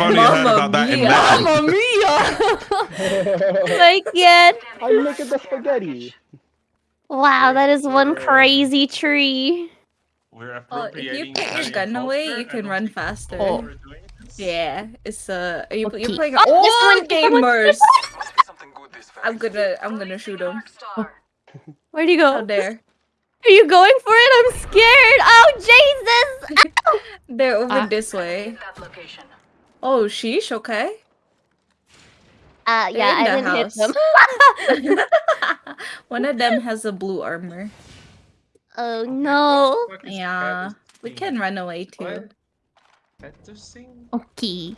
I've only heard about that in Mamma legend. mia! My god. I'm making the spaghetti. Wow, that is one crazy tree. We're Oh, if you put your gun away, you can run faster. Oh. we're doing this. Yeah, it's uh, you, Okay. you're playing. Oh, Oh, one- gamers! Must be something good this very I'm gonna, I'm gonna shoot him. Where do you How go? there. Are you going for it? I'm scared. Oh, Jesus. They're over Ah. this way. That location. Oh, sheesh. Okay. Uh, yeah, I didn't the hit them. One of them has a blue armor. oh, no. Yeah, we can run away too. What? That's thing? Okay.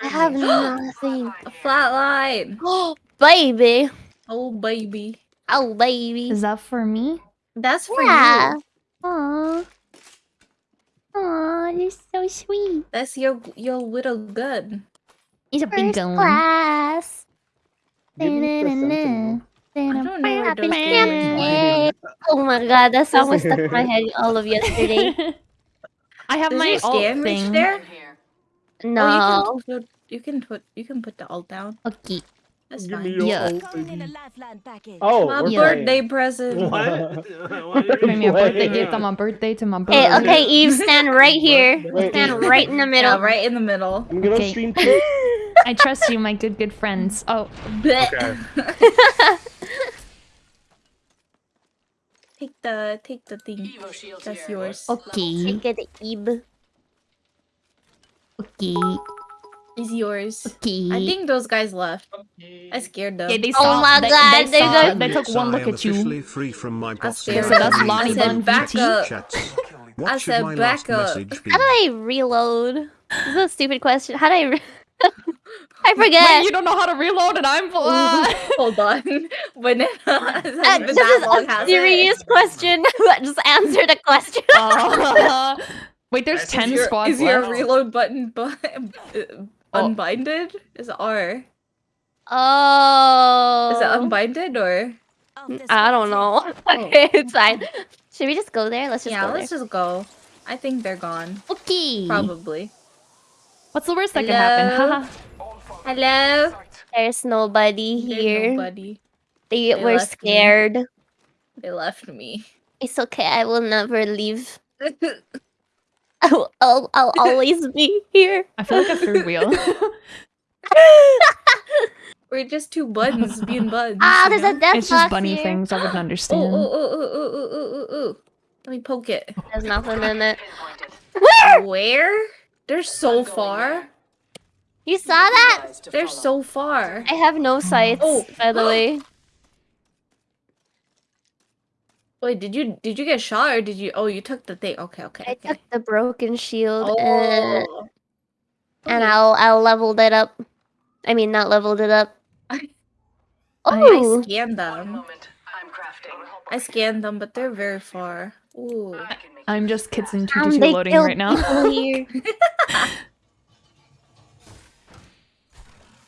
I have nothing. A flatline. Oh, baby. Oh baby, Oh, baby. Is that for me? that's for Yeah. you. Aww. Aww, you're so sweet. That's your your little gun. It's a big First class. Give me the sentinel. I don't know where those Oh my god, that song was stuck in my head all of yesterday. I have Does my your ult scan thing. there? No. Oh, you can put you can put you can put the ult down. Okay. That's Give me fine. your Yeah. ult, baby. Oh, My we're birthday present. What? What are Bring me a birthday gift on my birthday to my birthday. Hey, okay, Eve, stand right here. Wait. Stand right in the middle. Yeah, right in the middle. I'm gonna Okay. stream too. I trust you, my good, good friends. Oh, Blech. Okay. take the take the thing. That's yours. okay. Take it, Eve. Okay. It's yours. Okay. I think those guys left. Okay. I scared them. Yeah, they Oh my they, God, They, they saw, they took one look I am at you. free from my boss. scared So that's them. Lonnie I said Bun back up. I said back up. message? How do I reload? This is a stupid question. How do I? Re- I Wait, forget. you don't know how to reload and I'm uh, Hold on. Banana. Uh, this that is long, a has it? serious question. Just answer the question. uh, Wait, there's Is ten Is your, squads is your left. reload button bu- uh, Oh. unbinded? Is it R? Oh. Is it unbinded or? Oh, I don't know. Okay, it's fine. Should we just go there? Let's just yeah, go let's just go. I think they're gone. Okay. Probably. What's the worst that could happen? Hello? Haha. Hello? there. There's nobody There's here. nobody. They, They were left me. scared. They left me. It's okay. I will never leave. I'll, I'll, I'll always be here. I feel like a third wheel. We're just two buns being buns. Ah, you there's know? a death it's just bunny here. things. I wouldn't Oh, understand. oh, oh, oh, oh, oh, oh, oh, oh. Let me poke it. There's nothing in it. Where? Where? They're so far. You saw that? Eyes They're so far. I have no sights, Oh. by the way. Wait, did you did you get shot or did you? Oh, you took the thing. Okay, okay. I okay. took the broken shield and, Oh. and I'll I'll leveled it up. I mean, not leveled it up. I Oh, scanned One them. moment. I'm crafting. I scanned them, but they're very far. Ooh. I can make I'm just kids in um, 222 loading right now.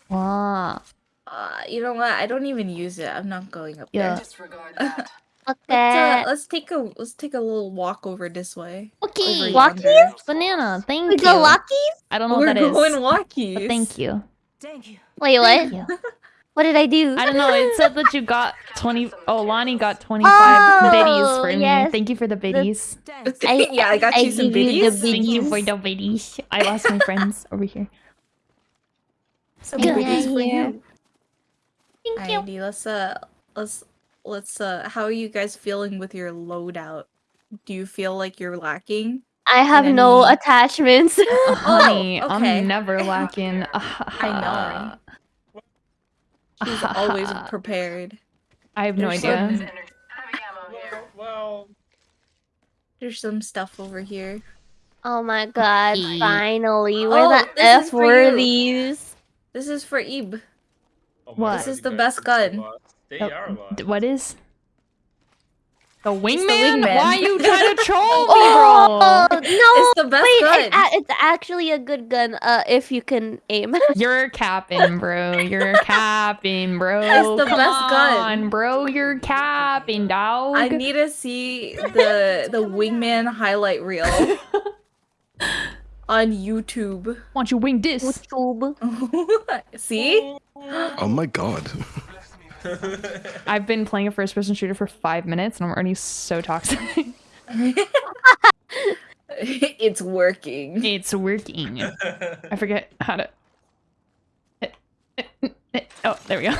wow. Uh, you know what? I don't even use it. I'm not going up Yeah. there. disregard that. Fuck Let's, uh, that. let's take a let's take a little walk over this way. Okay. Over Walkies? Banana, thank We you. go Lockies? I don't know We're what that is. going walkies. But thank you. Thank you. Wait, what? Thank you. What did I do? I don't know. It said that you got 20. Oh, Lonnie got 25 Oh, biddies for me. Thank you for the biddies. I- yeah, I got I you some give you the biddies. Thank you for the biddies. I lost my friends over here. Some Yeah, biddies for yeah. you. Thank you. Alrighty, let's uh let's let's uh how are you guys feeling with your loadout? Do you feel like you're lacking? I have no any- attachments. Uh, honey, Oh, okay. I'm never lacking. I know. She's always prepared. I have no There's idea. some- Heavy ammo here. Well, There's some stuff over here. oh my god, E. finally. Where Oh, the this F is for were you. these? This is for Ib. oh What? my This is the best guys are gun. Lost. They Oh, are lost. d- what is? The the wingman? wingman. Why you trying to troll me, Oh, bro? no! It's the best Wait, gun. It's, it's actually a good gun, uh, if you can aim. You're capping, bro. You're capping, bro. It's the Come best gun. on, bro. You're capping, dog. I need to see the the wingman highlight reel. on YouTube. Why don't you wing this? YouTube. See? Oh my god. I've been playing a first-person shooter for five minutes, and I'm already so toxic. it's working. it's working. I forget how to. Oh, there we go.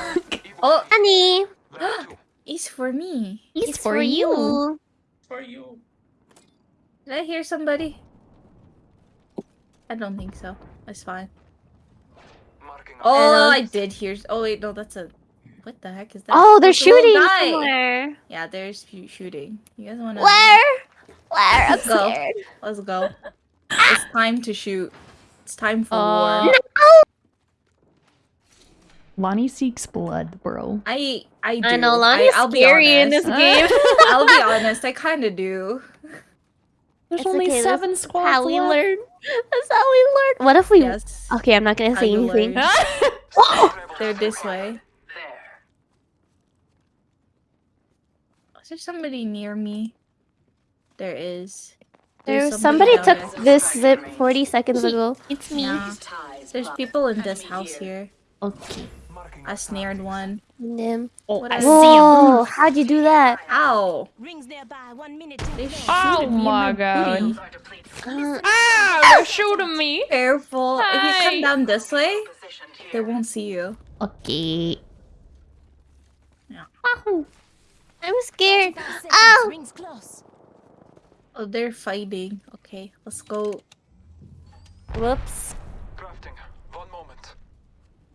Oh, Honey, it's for me. It's for you. For you. Did I hear somebody? I don't think so. That's fine. Oh, I did hear. Oh wait, no, that's a. What the heck is that? Oh, they're There's shooting somewhere. Yeah, there's shoo- shooting. You guys wanna? Where? Where? I'm Let's go. scared. Let's go. it's time to shoot. It's time for Uh, war. Lonnie seeks blood, bro. I I do. I know Lonnie's I, will be scary in this honest. game. I'll be honest. I kind of do. There's It's only okay, that's seven squads how we left. learn. That's how we learn. What if we? Yes. Okay, I'm not gonna say anything. They're this way. Is there somebody near me? There is. There, There's somebody took there. this zip 40 seconds ago. It's me. Yeah. There's people in this house here. Okay. I snared one. Nim. Oh, What I I see Whoa! him. How'd you do that? Ow! Rings nearby. One minute They then. Oh me in my my God. booty. are depleted. Uh, Ah, they're shooting me. Careful. If you come down this way, they won't see you. okay. Yeah. Ow. I'm scared. 45 seconds. Ow! Rings close. Oh, they're fighting. Okay, let's go. Whoops. Crafting. One moment.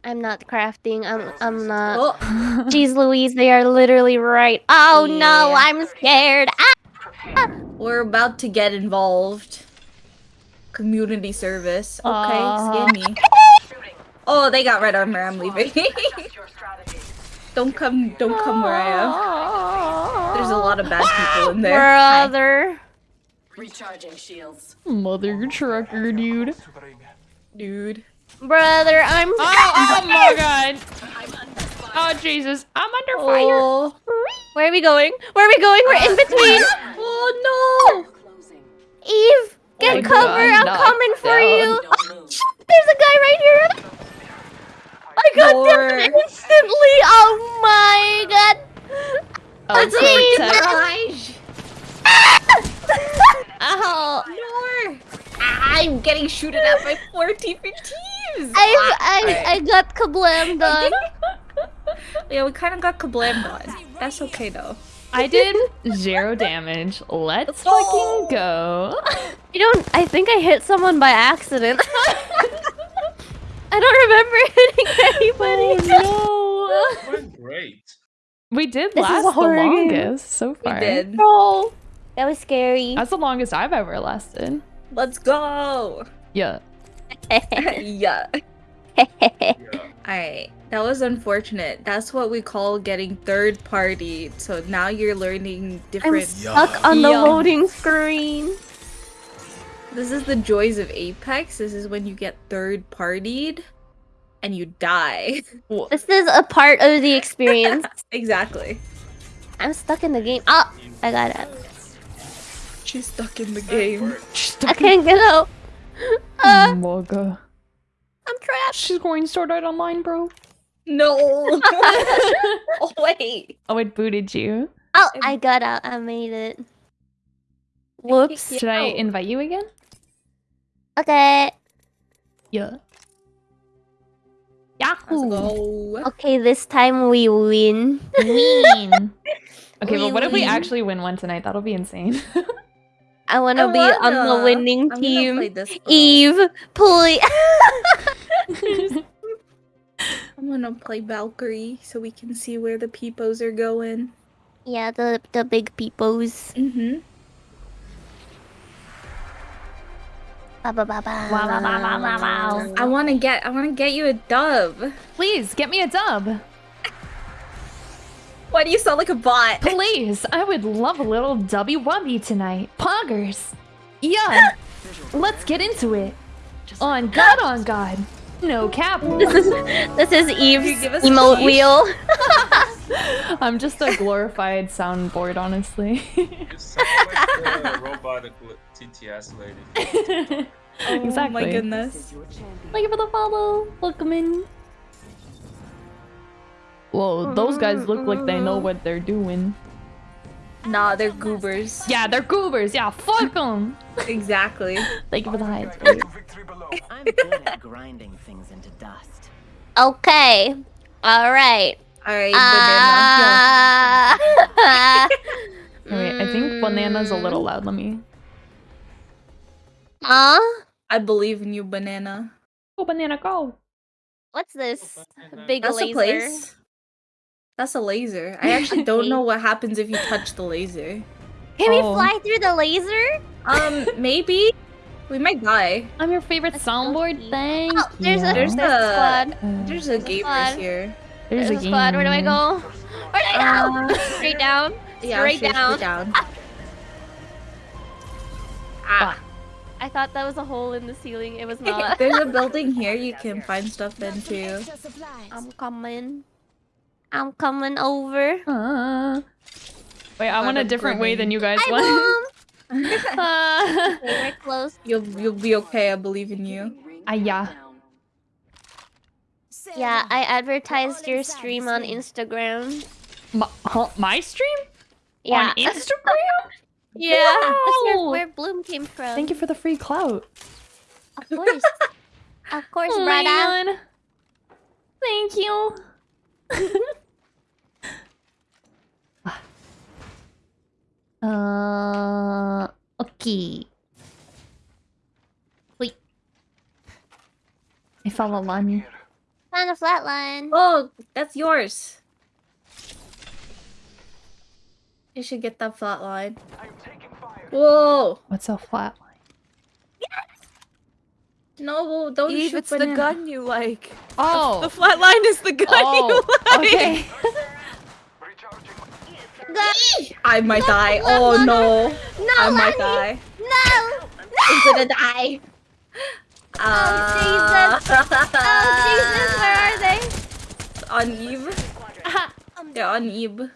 I'm not crafting. I'm. I'm not. Oh, Jeez Louise, they are literally right. Oh no, I'm scared. Ah! we're about to get involved. Community service. Okay, Aw. scan me. Oh, they got red armor. I'm leaving. Adjust your strategy. don't come. Don't come where I am. There's a lot of bad people in there. Hi. Brother. Recharging shields. Mother trucker, dude. Supering. dude. Brother, I'm. Oh, oh my god. Oh Jesus, I'm under oh. fire. Oh. Where are we going? Where are we going? We're in uh, between. Oh Closing. Eve, get Oh, cover. God, I'm knocked coming for you. Don't. There's a guy right here. I got Lord. down instantly. Oh my god. Oh, That's so me. tech- Ow. no! I'm getting shooted at by four different teams. I I I got kablammed on. yeah, we kind of got kablammed on. That's okay though. I did zero damage. Let's Oh. fucking go. You don't. I think I hit someone by accident. I don't remember hitting anybody. Oh Went great. no. We did This last the horror game. longest so We far. did. No. That was scary. That's the longest I've ever lasted. Let's go. Yeah. yeah. Yeah. Alright. That was unfortunate. That's what we call getting third party. So now you're learning different. I'm different. stuck on the Yeah. loading screen. This is the joys of Apex. This is when you get third partied and you die. This is a part of the experience. exactly. I'm stuck in the game. Oh, I got it. She's stuck in the game. I can't get out. Uh, Moga. I'm trapped. She's going Sword Art Online, bro. No. oh wait. Oh, it booted you. Oh, I got out. I made it. Whoops. Yeah. Should I invite you again? Okay. Yeah. Let's Yahoo! go. Okay, this time we win. Mean. Okay, We but what if we actually win one tonight? That'll be insane. I want to I be on the wanna. winning I'm team. Eve, please. I'm gonna play Valkyrie so we can see where the peepos are going. yeah, the the big peepos. Mm-hmm. I wanna get I wanna get you a dub. Please get me a dub. Why do you sound like a bot? Please, I would love a little dubby wubby tonight. Poggers. Yeah. Let's get into it. On God, on God. No cap. This is this is Eve's give us emote peace? wheel. I'm just a glorified soundboard, honestly. You sound like the robotic TTS lady. Oh Exactly. my goodness. Thank you for the follow. Welcome in. Whoa, those guys look like they know what they're doing. Nah, they're goobers. Yeah, they're goobers. Yeah, fuck them. Exactly. Thank you for the hides. I'm good at grinding things into dust. Okay. All right. Alright, banana. Uh... Wait, I think banana's a little loud. Let me. Huh? I believe in you, banana. Go banana, go. What's this? Big That's laser. a place. That's a laser. I actually don't know what happens if you touch the laser. Can Oh. we fly through the laser? Um, maybe we might die. I'm your favorite soundboard. spooky. Thank Oh, there's you. a There's there's a a- squad. There's a gamers Squad. here. There's, There's a a squad. Where do I go? Where do I go? Straight down. Yeah, Straight straight down. down. Ah. I thought that was a hole in the ceiling. It was not. There's a building here you can find stuff in too. I'm coming. I'm coming over. Uh, wait, I Got want a a different way than you guys Hi, want. mom. Uh, Okay, we're close. You'll you'll be okay. I believe in you. ah, yeah. Yeah, I advertised your stream on Instagram. My, huh, my stream? Yeah. On Instagram? yeah. That's where, where Bloom came from. Thank you for the free clout. Of course. of course, Oh my brother. Thank you. uh, okay. Wait. I fell a line. Found a flatline. Oh, that's yours. You should get that flat line. I'm taking fire. Whoa! What's a flat line? No, don't Eve, shoot it's the gun you like. Oh. The flatline is the gun oh. you like. Okay. Recharging. I might die. no, Oh no, no! No, I might Lenny. die. No! I'm gonna die. Oh, oh Jesus, oh Jesus, where are they? On Eve. Ah, They're on Eve. No!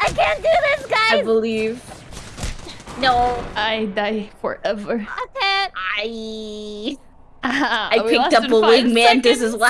I can't do this, guys! I believe. No. I die forever. I can't. I. I I picked up a wingman. This is what